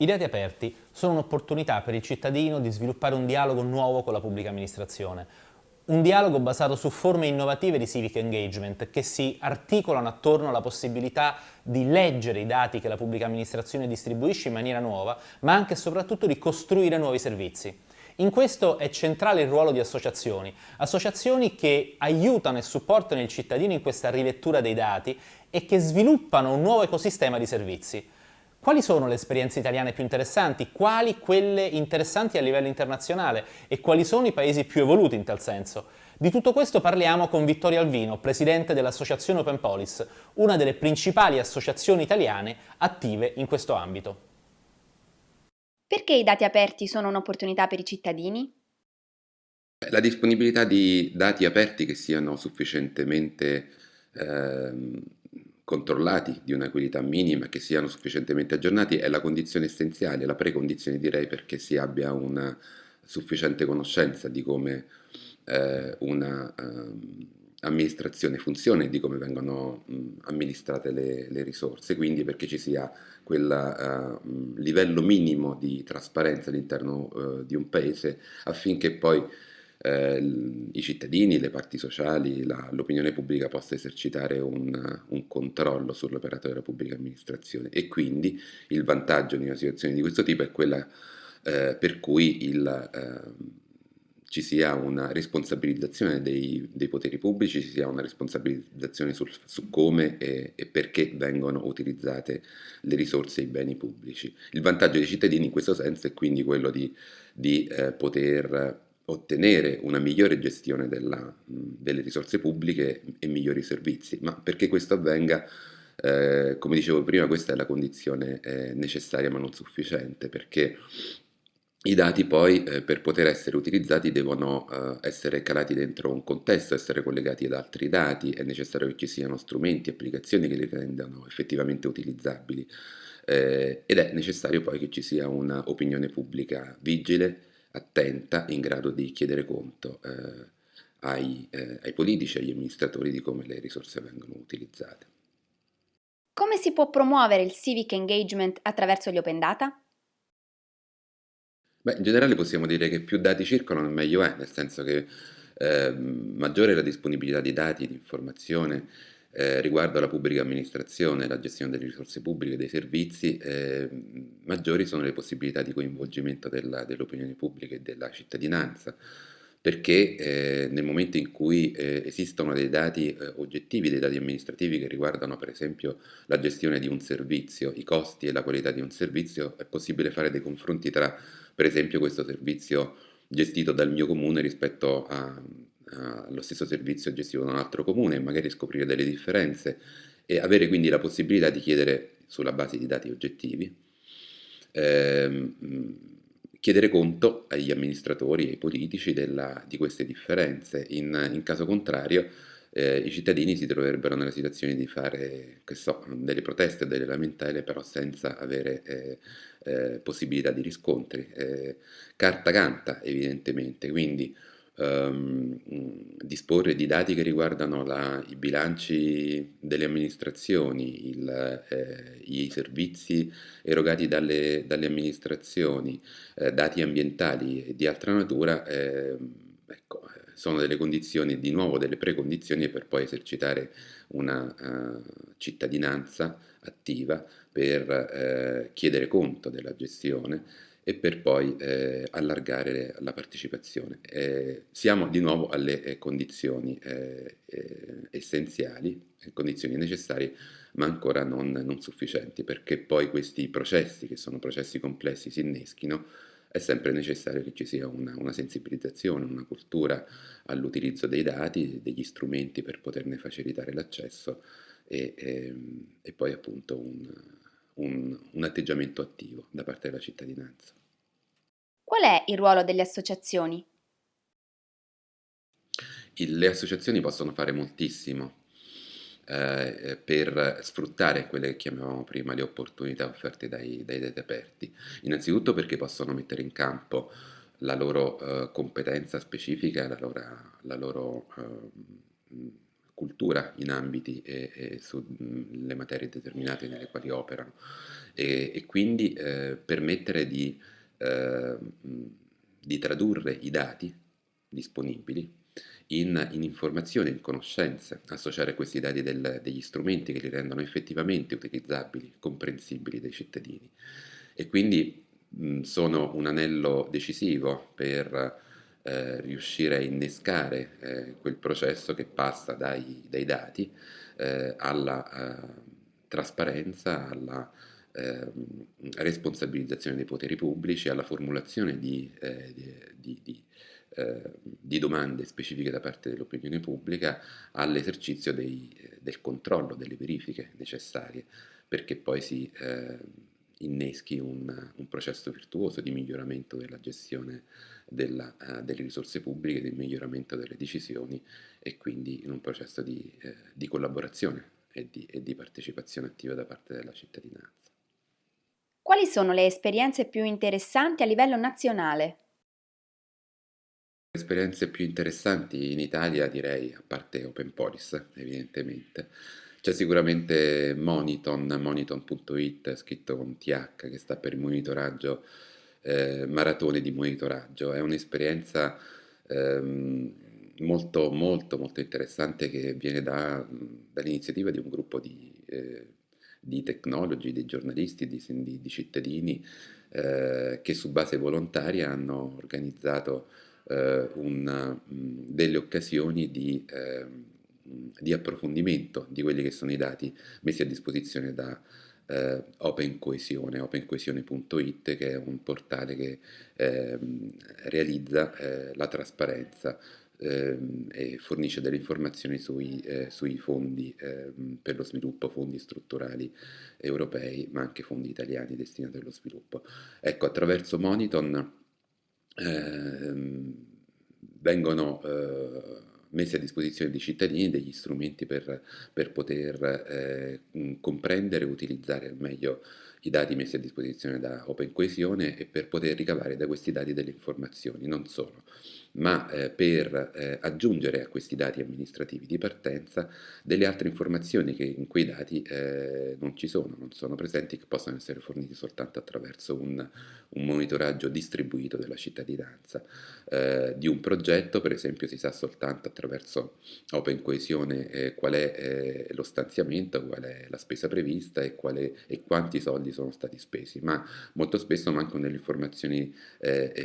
I dati aperti sono un'opportunità per il cittadino di sviluppare un dialogo nuovo con la pubblica amministrazione, un dialogo basato su forme innovative di civic engagement che si articolano attorno alla possibilità di leggere i dati che la pubblica amministrazione distribuisce in maniera nuova, ma anche e soprattutto di costruire nuovi servizi. In questo è centrale il ruolo di associazioni, associazioni che aiutano e supportano il cittadino in questa rilettura dei dati e che sviluppano un nuovo ecosistema di servizi. Quali sono le esperienze italiane più interessanti? Quali quelle interessanti a livello internazionale? E quali sono i paesi più evoluti in tal senso? Di tutto questo parliamo con Vittorio Alvino, presidente dell'associazione Open Police, una delle principali associazioni italiane attive in questo ambito. Perché i dati aperti sono un'opportunità per i cittadini? La disponibilità di dati aperti che siano sufficientemente eh, controllati di una qualità minima, che siano sufficientemente aggiornati, è la condizione essenziale, la precondizione direi perché si abbia una sufficiente conoscenza di come eh, una um, amministrazione funziona e di come vengono um, amministrate le, le, risorse, quindi perché ci sia quel uh, livello minimo di trasparenza all'interno uh, di un paese affinché poi eh, i cittadini, le parti sociali, l'opinione pubblica possa esercitare un, un controllo sull'operato della pubblica amministrazione e quindi il vantaggio di una situazione di questo tipo è quella eh, per cui il, eh, ci sia una responsabilizzazione dei, dei, poteri pubblici, ci sia una responsabilizzazione sul, su come e, e, perché vengono utilizzate le risorse e i beni pubblici. Il vantaggio dei cittadini in questo senso è quindi quello di, di eh, poter ottenere una migliore gestione della, delle risorse pubbliche e migliori servizi, ma perché questo avvenga, eh, come dicevo prima, questa è la condizione eh, necessaria ma non sufficiente, perché i dati poi eh, per poter essere utilizzati devono eh, essere calati dentro un contesto, essere collegati ad altri dati, è necessario che ci siano strumenti, applicazioni che li rendano effettivamente utilizzabili. Eh, ed è necessario poi che ci sia un'opinione pubblica vigile, attenta, in grado di chiedere conto eh, ai, eh, ai politici, agli amministratori di come le risorse vengono utilizzate. Come si può promuovere il civic engagement attraverso gli open data? Beh, in generale possiamo dire che più dati circolano meglio è, nel senso che eh, maggiore è la disponibilità di dati, di informazione eh, riguardo alla pubblica amministrazione, la gestione delle risorse pubbliche, dei servizi, eh, maggiori sono le possibilità di coinvolgimento dell'opinione dell pubblica e della cittadinanza, perché eh, nel momento in cui eh, esistono dei dati eh, oggettivi, dei dati amministrativi che riguardano per esempio la gestione di un servizio, i costi e la qualità di un servizio, è possibile fare dei confronti tra per esempio questo servizio gestito dal mio comune rispetto a, allo stesso servizio gestito da un altro comune e magari scoprire delle differenze e avere quindi la possibilità di chiedere sulla base di dati oggettivi ehm, chiedere conto agli amministratori e ai politici della, di queste differenze. In, in caso contrario eh, i cittadini si troverebbero nella situazione di fare so, delle proteste, delle lamentele, però senza avere eh, eh, possibilità di riscontri. Eh, carta canta evidentemente, quindi ehm, disporre di dati che riguardano la, i bilanci delle amministrazioni, il, eh, i servizi erogati dalle, dalle amministrazioni, eh, dati ambientali e di altra natura, eh, ecco, sono delle condizioni, di nuovo delle precondizioni per poi esercitare una uh, cittadinanza attiva per eh, chiedere conto della gestione e per poi eh, allargare la partecipazione. Eh, siamo di nuovo alle eh, condizioni eh, eh, essenziali, condizioni necessarie, ma ancora non, non, sufficienti, perché poi questi processi, che sono processi complessi, si inneschino, è sempre necessario che ci sia una, una sensibilizzazione, una cultura all'utilizzo dei dati, degli strumenti per poterne facilitare l'accesso e, e, ehm, e poi appunto un, un, un atteggiamento attivo da parte della cittadinanza. Qual è il ruolo delle associazioni? le associazioni possono fare moltissimo eh, per sfruttare quelle che chiamavamo prima le opportunità offerte dai, dai dati aperti. Innanzitutto perché possono mettere in campo la loro eh, competenza specifica, la loro, la loro eh, cultura in ambiti e, e sulle materie determinate nelle quali operano. E, e quindi eh, permettere di, eh, di, tradurre i dati disponibili in, in, informazioni, in conoscenze, associare questi dati del, degli strumenti che li rendono effettivamente utilizzabili, comprensibili dai cittadini. E quindi mh, sono un anello decisivo per eh, riuscire a innescare eh, quel processo che passa dai, dai dati eh, alla eh, trasparenza, alla ehm, responsabilizzazione dei poteri pubblici, alla formulazione di, eh, di, di, di, domande specifiche da parte dell'opinione pubblica, all'esercizio del controllo, delle verifiche necessarie perché poi si inneschi un, un, processo virtuoso di miglioramento della gestione della, uh, delle risorse pubbliche, del miglioramento delle decisioni e quindi in un processo di, eh, di collaborazione e di, e di partecipazione attiva da parte della cittadinanza. Quali sono le esperienze più interessanti a livello nazionale? Le esperienze più interessanti in Italia direi, a parte Open Police evidentemente, c'è sicuramente Moniton, moniton.it scritto con TH che sta per monitoraggio, eh, maratone di monitoraggio. È un'esperienza ehm, molto molto molto interessante che viene da, dall'iniziativa di un gruppo di, eh, di tecnologi, di giornalisti, di, di, di cittadini eh, che su base volontaria hanno organizzato eh, una, delle occasioni di ehm, di approfondimento di quelli che sono i dati messi a disposizione da eh, Open Coesione, opencoesione.it che è un portale che eh, realizza eh, la trasparenza ehm, e fornisce delle informazioni sui, eh, sui fondi ehm, per lo sviluppo, fondi strutturali europei ma anche fondi italiani destinati allo sviluppo. Ecco, attraverso Moniton ehm, vengono eh, messi a disposizione dei cittadini degli strumenti per, per poter eh, comprendere e utilizzare al meglio i dati messi a disposizione da Open Coesione e per poter ricavare da questi dati delle informazioni, non solo ma eh, per eh, aggiungere a questi dati amministrativi di partenza delle altre informazioni che in quei dati eh, non ci sono, non sono presenti, che possono essere forniti soltanto attraverso un, un monitoraggio distribuito della cittadinanza. Eh, di un progetto, per esempio, si sa soltanto attraverso Open Coesione eh, qual è eh, lo stanziamento, qual è la spesa prevista e, è, e, quanti soldi sono stati spesi, ma molto spesso mancano delle informazioni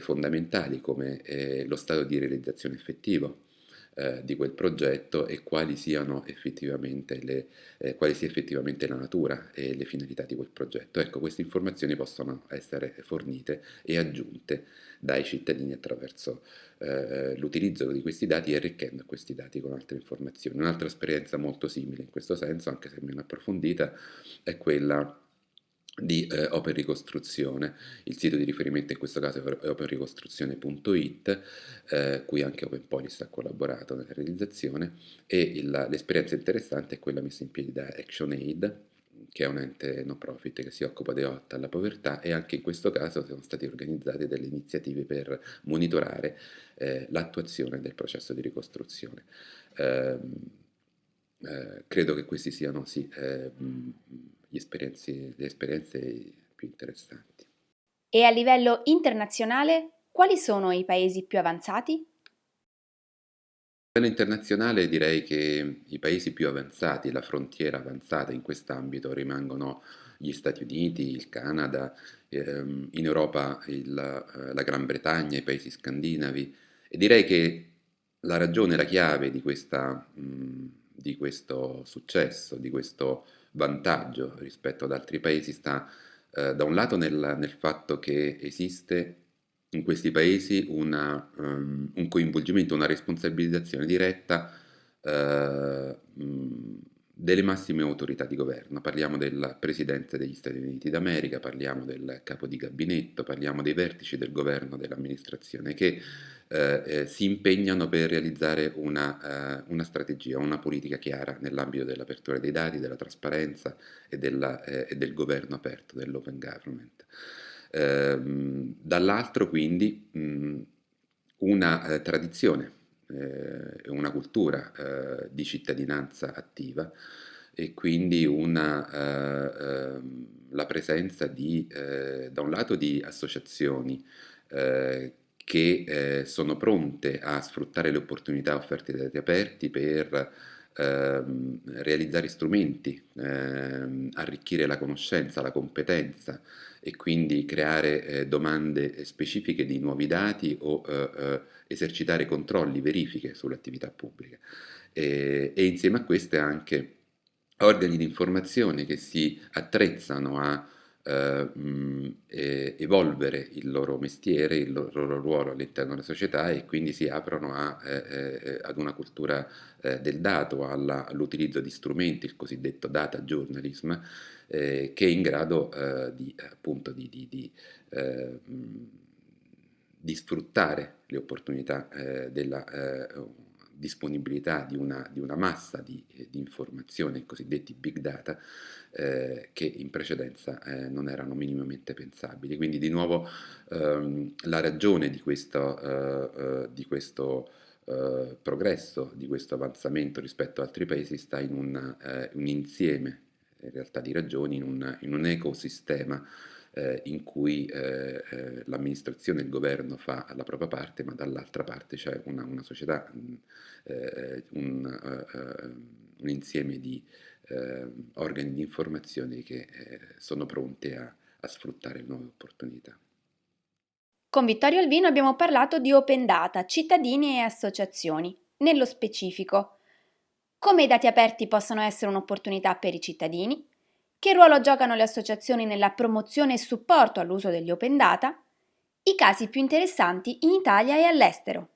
fondamentali come lo stato stato di realizzazione effettivo eh, di quel progetto e quali siano effettivamente le, eh, quali sia effettivamente la natura e le finalità di quel progetto. Ecco, queste informazioni possono essere fornite e aggiunte dai cittadini attraverso eh, l'utilizzo di questi dati e arricchendo questi dati con altre informazioni. Un'altra esperienza molto simile in questo senso, anche se meno approfondita, è quella di eh, Open Ricostruzione. Il sito di riferimento in questo caso è openricostruzione.it, eh, cui anche Open Police ha collaborato nella realizzazione, e l'esperienza interessante è quella messa in piedi da ActionAid, che è un ente no profit che si occupa di lotta alla povertà e anche in questo caso sono state organizzate delle iniziative per monitorare eh, l'attuazione del processo di ricostruzione. Eh, eh, credo che questi siano sì, eh, le esperienze più interessanti. E a livello internazionale, quali sono i paesi più avanzati? A livello internazionale direi che i paesi più avanzati, la frontiera avanzata in quest'ambito rimangono gli Stati Uniti, il Canada, ehm, in Europa il, la Gran Bretagna, i paesi scandinavi e direi che la ragione, la chiave di, questa, mh, di questo successo, di questo vantaggio rispetto ad altri paesi sta eh, da un lato nel, nel, fatto che esiste in questi paesi una, um, un coinvolgimento, una responsabilizzazione diretta uh, delle massime autorità di governo. Parliamo del Presidente degli Stati Uniti d'America, parliamo del capo di gabinetto, parliamo dei vertici del governo, dell'amministrazione che eh, eh, si impegnano per realizzare una, eh, una, strategia, una politica chiara nell'ambito dell'apertura dei dati, della trasparenza e, della, eh, e del governo aperto, dell'open government. Ehm, dall'altro quindi mh, una eh, tradizione eh, una cultura eh, di cittadinanza attiva e quindi una, eh, ehm, la presenza di, eh, da un lato di associazioni eh, che sono pronte a sfruttare le opportunità offerte dai dati aperti per ehm, realizzare strumenti, ehm, arricchire la conoscenza, la competenza e quindi creare eh, domande specifiche di nuovi dati o eh, eh, esercitare controlli, verifiche sulle attività pubbliche. E, e insieme a queste anche organi di informazione che si attrezzano a eh, evolvere il loro mestiere, il loro ruolo all'interno della società e quindi si aprono a, eh, eh, ad una cultura eh, del dato, all'utilizzo di strumenti, il cosiddetto data journalism, eh, che è in grado eh, di, appunto, di, di, di, di, sfruttare le opportunità della disponibilità di una, di una massa di, di, informazioni, i cosiddetti big data, eh, che in precedenza eh, non erano minimamente pensabili. Quindi di nuovo ehm, la ragione di questo, eh, eh di questo eh, progresso, di questo avanzamento rispetto ad altri paesi sta in un, eh, un insieme in realtà di ragioni, in un, in un ecosistema eh, in cui eh, eh, l'amministrazione e il governo fa la propria parte, ma dall'altra parte c'è una, una, società, mh, eh, un, eh, un, insieme di organi di informazione che sono pronti a, a sfruttare nuove opportunità. Con Vittorio Alvino abbiamo parlato di open data, cittadini e associazioni. Nello specifico, come i dati aperti possono essere un'opportunità per i cittadini, che ruolo giocano le associazioni nella promozione e supporto all'uso degli open data? I casi più interessanti in Italia e all'estero.